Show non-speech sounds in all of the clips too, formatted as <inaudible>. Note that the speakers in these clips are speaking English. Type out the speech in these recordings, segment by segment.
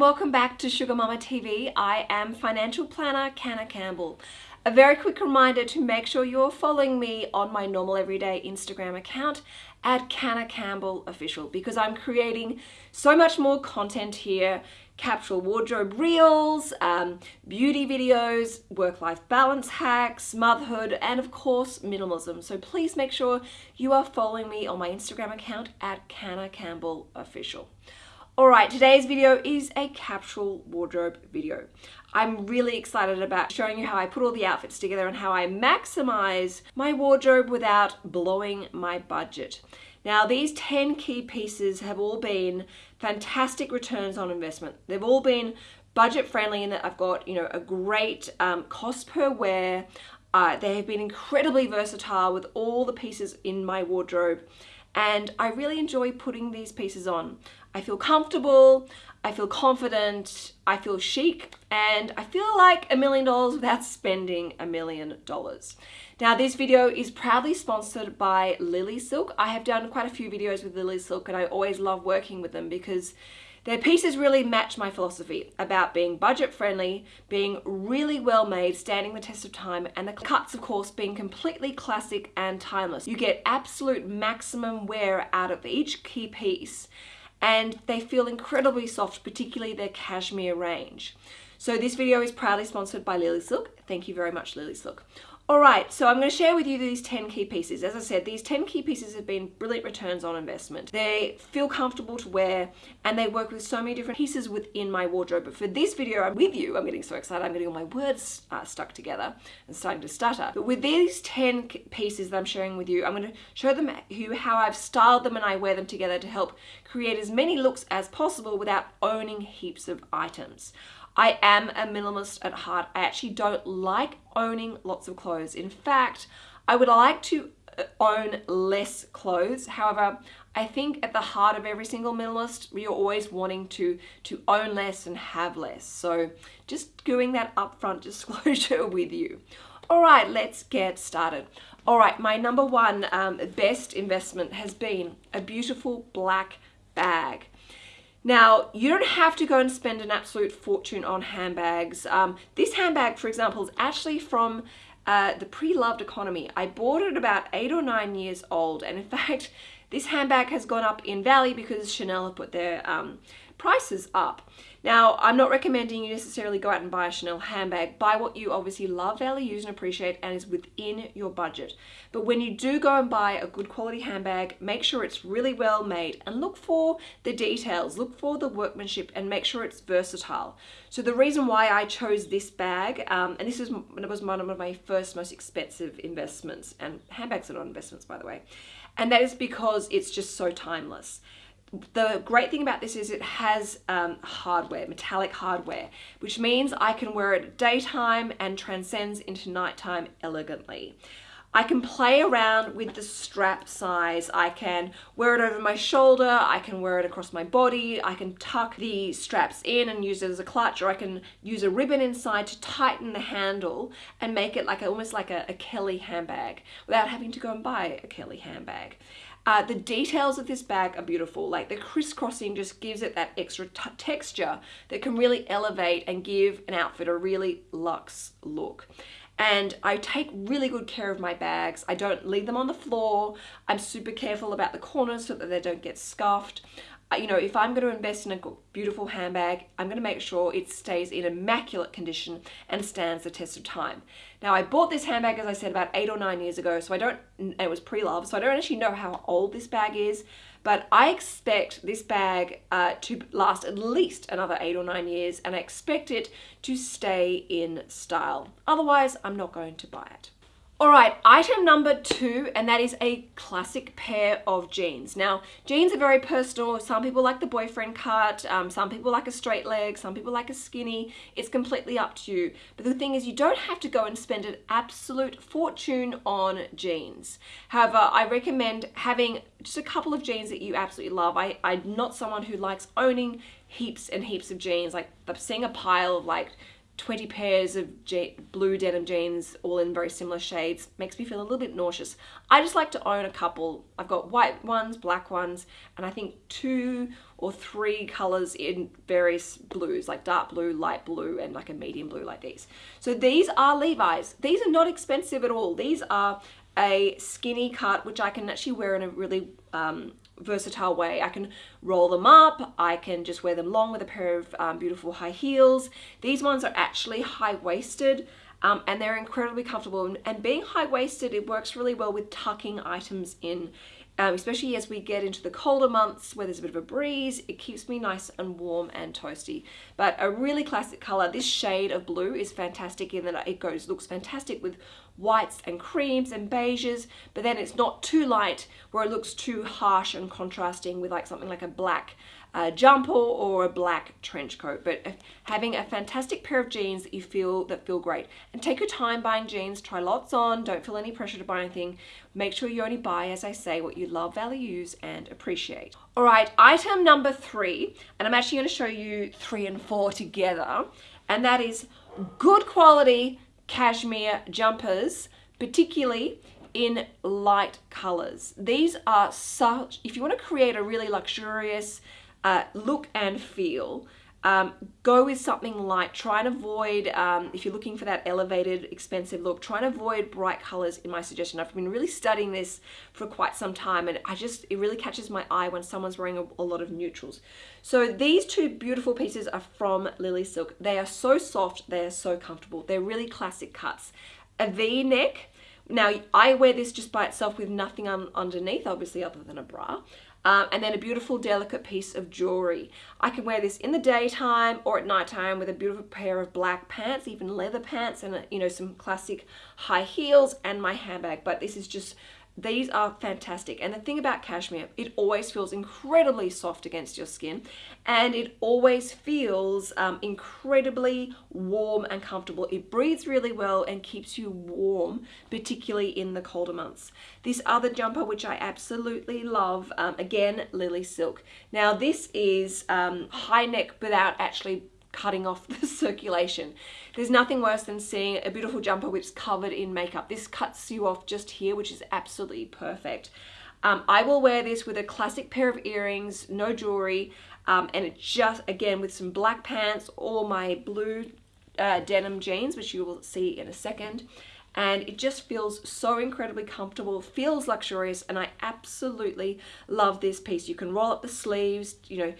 Welcome back to Sugar Mama TV. I am financial planner Canna Campbell. A very quick reminder to make sure you're following me on my normal everyday Instagram account at Canna Campbell Official because I'm creating so much more content here capsule wardrobe reels, um, beauty videos, work-life balance hacks, motherhood, and of course, minimalism. So please make sure you are following me on my Instagram account at Canna Campbell Official. Alright, today's video is a capsule wardrobe video. I'm really excited about showing you how I put all the outfits together and how I maximize my wardrobe without blowing my budget. Now these 10 key pieces have all been fantastic returns on investment. They've all been budget friendly in that I've got you know a great um, cost per wear. Uh, they have been incredibly versatile with all the pieces in my wardrobe and I really enjoy putting these pieces on. I feel comfortable, I feel confident, I feel chic, and I feel like a million dollars without <laughs> spending a million dollars. Now this video is proudly sponsored by Lily Silk. I have done quite a few videos with Lily Silk and I always love working with them because their pieces really match my philosophy about being budget friendly, being really well made, standing the test of time, and the cuts, of course, being completely classic and timeless. You get absolute maximum wear out of each key piece, and they feel incredibly soft, particularly their cashmere range. So this video is proudly sponsored by Lily Silk. Thank you very much, Lily Silk. All right, so I'm going to share with you these 10 key pieces. As I said, these 10 key pieces have been brilliant returns on investment. They feel comfortable to wear and they work with so many different pieces within my wardrobe. But for this video, I'm with you. I'm getting so excited. I'm getting all my words uh, stuck together and starting to stutter. But with these 10 pieces that I'm sharing with you, I'm going to show them you how I've styled them and I wear them together to help create as many looks as possible without owning heaps of items. I am a minimalist at heart. I actually don't like owning lots of clothes. In fact, I would like to uh, own less clothes. However, I think at the heart of every single minimalist, you're always wanting to, to own less and have less. So just doing that upfront <laughs> disclosure with you. All right, let's get started. All right, my number one um, best investment has been a beautiful black bag. Now, you don't have to go and spend an absolute fortune on handbags. Um, this handbag, for example, is actually from uh, the pre-loved economy. I bought it about eight or nine years old, and in <laughs> fact, this handbag has gone up in value because Chanel have put their um, prices up. Now, I'm not recommending you necessarily go out and buy a Chanel handbag. Buy what you obviously love, value, use, and appreciate and is within your budget. But when you do go and buy a good quality handbag, make sure it's really well made and look for the details, look for the workmanship and make sure it's versatile. So the reason why I chose this bag, um, and this was, was one of my first most expensive investments, and handbags are not investments by the way, and that is because it's just so timeless the great thing about this is it has um, hardware, metallic hardware, which means I can wear it daytime and transcends into nighttime elegantly. I can play around with the strap size. I can wear it over my shoulder, I can wear it across my body, I can tuck the straps in and use it as a clutch, or I can use a ribbon inside to tighten the handle and make it like almost like a, a Kelly handbag without having to go and buy a Kelly handbag. Uh, the details of this bag are beautiful. Like the crisscrossing just gives it that extra texture that can really elevate and give an outfit a really luxe look. And I take really good care of my bags. I don't leave them on the floor. I'm super careful about the corners so that they don't get scuffed you know, if I'm going to invest in a beautiful handbag, I'm going to make sure it stays in immaculate condition and stands the test of time. Now, I bought this handbag, as I said, about eight or nine years ago, so I don't, it was pre-love, so I don't actually know how old this bag is, but I expect this bag uh, to last at least another eight or nine years, and I expect it to stay in style. Otherwise, I'm not going to buy it. All right, item number two, and that is a classic pair of jeans. Now, jeans are very personal. Some people like the boyfriend cut, um, some people like a straight leg, some people like a skinny. It's completely up to you. But the thing is, you don't have to go and spend an absolute fortune on jeans. However, I recommend having just a couple of jeans that you absolutely love. I, I'm not someone who likes owning heaps and heaps of jeans. Like, seeing a pile of like 20 pairs of blue denim jeans all in very similar shades makes me feel a little bit nauseous. I just like to own a couple. I've got white ones, black ones, and I think two or three colors in various blues, like dark blue, light blue, and like a medium blue like these. So these are Levi's. These are not expensive at all. These are a skinny cut, which I can actually wear in a really um, versatile way. I can roll them up, I can just wear them long with a pair of um, beautiful high heels. These ones are actually high-waisted um, and they're incredibly comfortable. And being high-waisted, it works really well with tucking items in. Um, especially as we get into the colder months where there's a bit of a breeze, it keeps me nice and warm and toasty. But a really classic color, this shade of blue is fantastic in that it goes, looks fantastic with whites and creams and beiges, but then it's not too light where it looks too harsh and contrasting with like something like a black uh, jumper or a black trench coat. But having a fantastic pair of jeans that you feel that feel great. And take your time buying jeans, try lots on, don't feel any pressure to buy anything. Make sure you only buy, as I say, what you love, value, use, and appreciate. All right, item number three, and I'm actually gonna show you three and four together, and that is good quality cashmere jumpers, particularly in light colors. These are such, if you want to create a really luxurious uh, look and feel, um, go with something light. Try and avoid, um, if you're looking for that elevated, expensive look, try and avoid bright colors in my suggestion. I've been really studying this for quite some time and I just, it really catches my eye when someone's wearing a, a lot of neutrals. So these two beautiful pieces are from Lily Silk. They are so soft, they are so comfortable. They're really classic cuts. A V-neck, now I wear this just by itself with nothing underneath, obviously other than a bra. Um, and then a beautiful delicate piece of jewelry. I can wear this in the daytime or at nighttime with a beautiful pair of black pants, even leather pants and you know some classic high heels and my handbag. But this is just these are fantastic. And the thing about cashmere, it always feels incredibly soft against your skin and it always feels um, incredibly warm and comfortable. It breathes really well and keeps you warm, particularly in the colder months. This other jumper, which I absolutely love, um, again, Lily Silk. Now this is um, high neck without actually cutting off <laughs> the circulation. There's nothing worse than seeing a beautiful jumper which is covered in makeup. This cuts you off just here, which is absolutely perfect. Um, I will wear this with a classic pair of earrings, no jewelry, um, and it just, again, with some black pants or my blue uh, denim jeans, which you will see in a second. And it just feels so incredibly comfortable, feels luxurious, and I absolutely love this piece. You can roll up the sleeves, you know,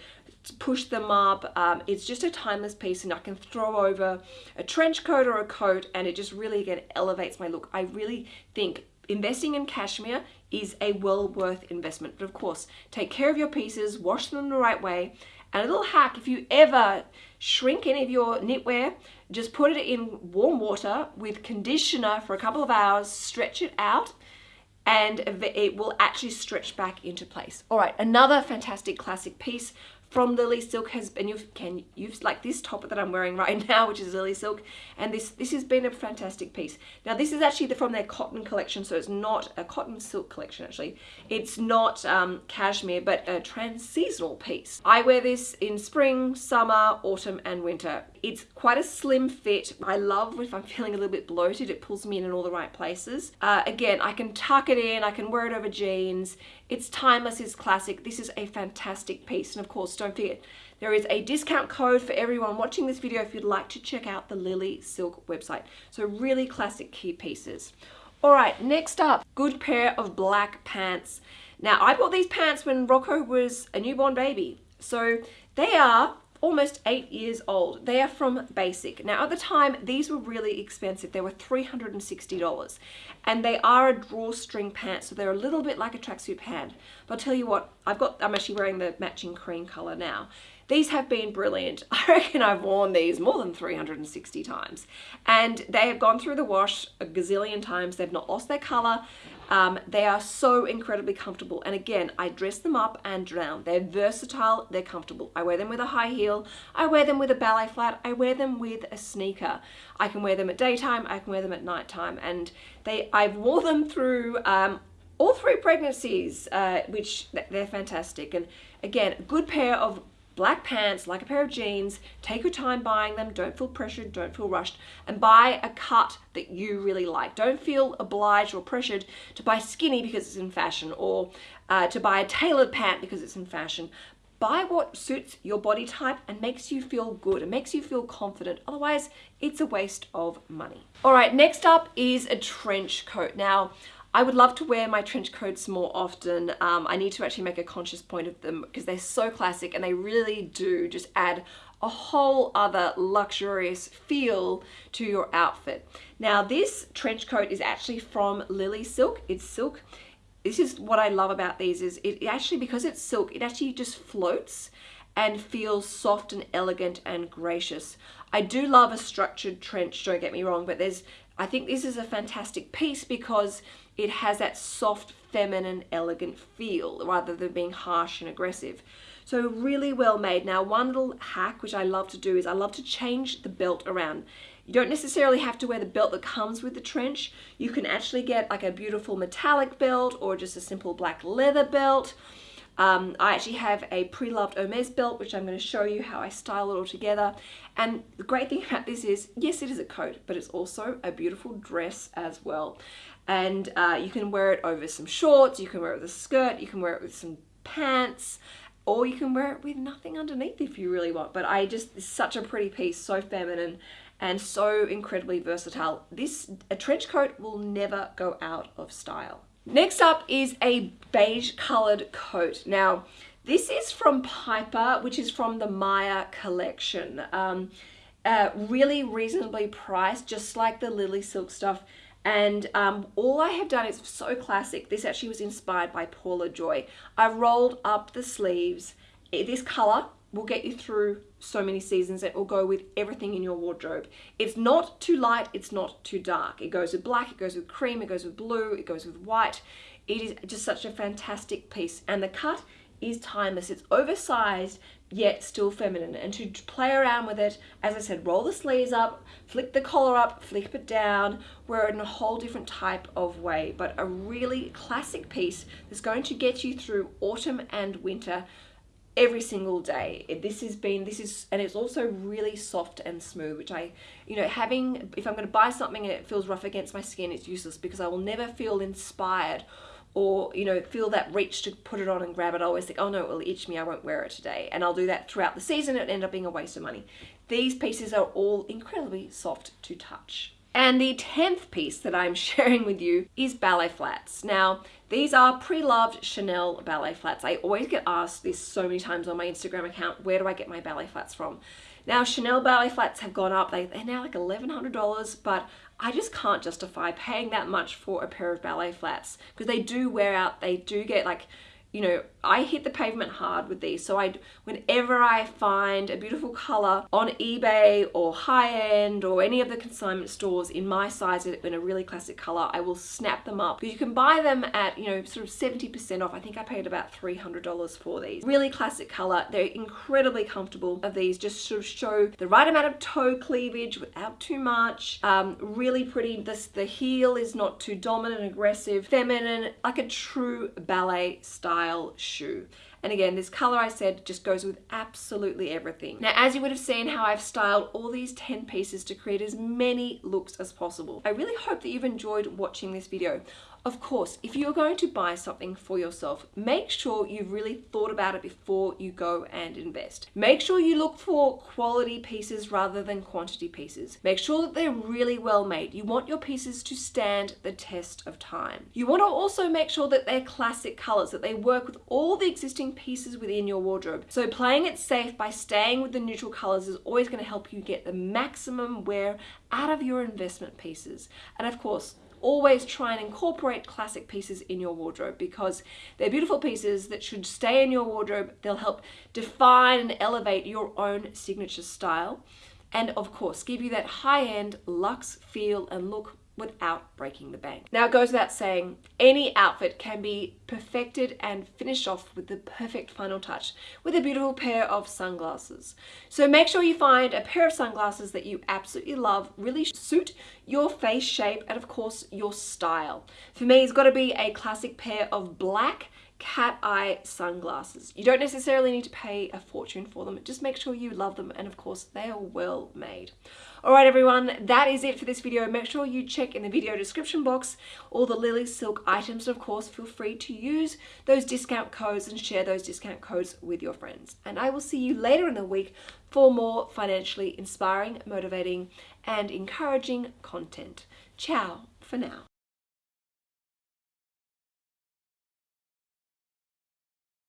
push them up. Um, it's just a timeless piece and I can throw over a trench coat or a coat and it just really again elevates my look. I really think investing in cashmere is a well worth investment. But of course, take care of your pieces, wash them the right way. And a little hack, if you ever shrink any of your knitwear, just put it in warm water with conditioner for a couple of hours, stretch it out, and it will actually stretch back into place. All right, another fantastic classic piece from Lily Silk has been, you can you use like this top that I'm wearing right <laughs> now, which is Lily Silk, and this this has been a fantastic piece. Now this is actually the, from their cotton collection, so it's not a cotton silk collection actually. It's not um, cashmere, but a trans-seasonal piece. I wear this in spring, summer, autumn, and winter. It's quite a slim fit. I love if I'm feeling a little bit bloated, it pulls me in in all the right places. Uh, again, I can tuck it in, I can wear it over jeans. It's timeless, it's classic. This is a fantastic piece. And of course, don't forget, there is a discount code for everyone watching this video if you'd like to check out the Lily Silk website. So really classic key pieces. All right, next up, good pair of black pants. Now, I bought these pants when Rocco was a newborn baby. So they are almost eight years old. They are from Bassike. Now at the time, these were really expensive. They were $360 and they are a drawstring pants. So they're a little bit like a tracksuit pant. But I'll tell you what, I've got, I'm actually wearing the matching cream color now. These have been brilliant. <laughs> I reckon I've worn these more than 360 times. And they have gone through the wash a gazillion times. They've not lost their color. Um, they are so incredibly comfortable. And again, I dress them up and down. They're versatile, they're comfortable. I wear them with a high heel, I wear them with a ballet flat, I wear them with a sneaker. I can wear them at daytime, I can wear them at nighttime. And they, I've wore them through um, all three pregnancies, uh, which they're fantastic. And again, a good pair of black pants, like a pair of jeans, take your time buying them, don't feel pressured, don't feel rushed, and buy a cut that you really like. Don't feel obliged or pressured to buy skinny because it's in fashion or uh, to buy a tailored pant because it's in fashion. buy what suits your body type and makes you feel good It makes you feel confident. Otherwise, it's a waste of money. All right, next up is a trench coat. Now, I would love to wear my trench coats more often. Um, I need to actually make a conscious point of them because they're so classic and they really do just add a whole other luxurious feel to your outfit. Now this trench coat is actually from Lily Silk. It's silk. This is what I love about these is it actually, because it's silk, it actually just floats and feels soft and elegant and gracious. I do love a structured trench, don't get me wrong, but there's, I think this is a fantastic piece because it has that soft, feminine, elegant feel rather than being harsh and aggressive. So really well made. Now one little hack which I love to do is I love to change the belt around. You don't necessarily have to wear the belt that comes with the trench. You can actually get like a beautiful metallic belt or just a simple black leather belt. Um, I actually have a pre-loved Hermes belt, which I'm going to show you how I style it all together. And the great thing <laughs> about this is, yes, it is a coat, but it's also a beautiful dress as well and uh, you can wear it over some shorts, you can wear it with a skirt, you can wear it with some pants, or you can wear it with nothing underneath if you really want. But I just, it's such a pretty piece, so feminine and so incredibly versatile. This, a trench coat will never go out of style. Next up is a beige colored coat. Now, this is from Piper, which is from the Maya collection. Um, uh, really reasonably priced, just like the Lily Silk stuff. And um, all I have done is so classic. This actually was inspired by Paula Joye. I've rolled up the sleeves. This color will get you through so many seasons. It will go with everything in your wardrobe. It's not too light, it's not too dark. It goes with black, it goes with cream, it goes with blue, it goes with white. It is just such a fantastic piece. And the cut is timeless. It's oversized, yet still feminine. And to play around with it, as I said, roll the sleeves up, flick the collar up, flip it down, wear it in a whole different type of way. But a really classic piece that's going to get you through autumn and winter every single day. This has been, this is, and it's also really soft and smooth, which I, you know, having, if I'm going to buy something and it feels rough against my skin, it's useless because I will never feel inspired or you know feel that reach to put it on and grab it I always think oh no it will itch me I won't wear it today. And I'll do that throughout the season it end up being a waste of money. These pieces are all incredibly soft to touch. And the 10th piece that I'm <laughs> sharing with you is ballet flats. Now, these are pre-loved Chanel ballet flats. I always get asked this so many times on my Instagram account, where do I get my ballet flats from? Now, Chanel ballet flats have gone up. They, they're now like $1,100, but I just can't justify paying that much for a pair of ballet flats because they do wear out. They do get like you know, I hit the pavement hard with these. So I, whenever I find a beautiful color on eBay or high end or any of the consignment stores in my size in a really classic color, I will snap them up. You can buy them at, you know, sort of 70% off. I think I paid about $300 for these. Really classic color. They're incredibly comfortable of these. Just sort of show the right amount of toe cleavage without too much. Um, really pretty. This, the heel is not too dominant, aggressive, feminine, like a true ballet style style shoe. And again, this color I said just goes with absolutely everything. Now, as you would have seen how I've styled all these 10 pieces to create as many looks as possible. I really hope that you've enjoyed watching this video. Of course, if you're going to buy something for yourself, make sure you've really thought about it before you go and invest. Make sure you look for quality pieces rather than quantity pieces. Make sure that they're really well made. You want your pieces to stand the test of time. You want to also make sure that they're classic colors, that they work with all the existing pieces within your wardrobe. So playing it safe by staying with the neutral colors is always going to help you get the maximum wear out of your investment pieces. And of course, always try and incorporate classic pieces in your wardrobe because they're beautiful pieces that should stay in your wardrobe. They'll help define and elevate your own signature style and of course give you that high-end luxe feel and look without breaking the bank. Now it goes without saying, any outfit can be perfected and finished off with the perfect final touch with a beautiful pair of sunglasses. So make sure you find a pair of sunglasses that you absolutely love, really suit your face shape and of course your style. For me it's got to be a classic pair of black cat eye sunglasses. You don't necessarily need to pay a fortune for them, just make sure you love them and of course they are well made. Alright everyone, that is it for this video. Make sure you check in the video description box all the Lily Silk items and of course feel free to use those discount codes and share those discount codes with your friends. And I will see you later in the week for more financially inspiring, motivating and encouraging content. Ciao for now.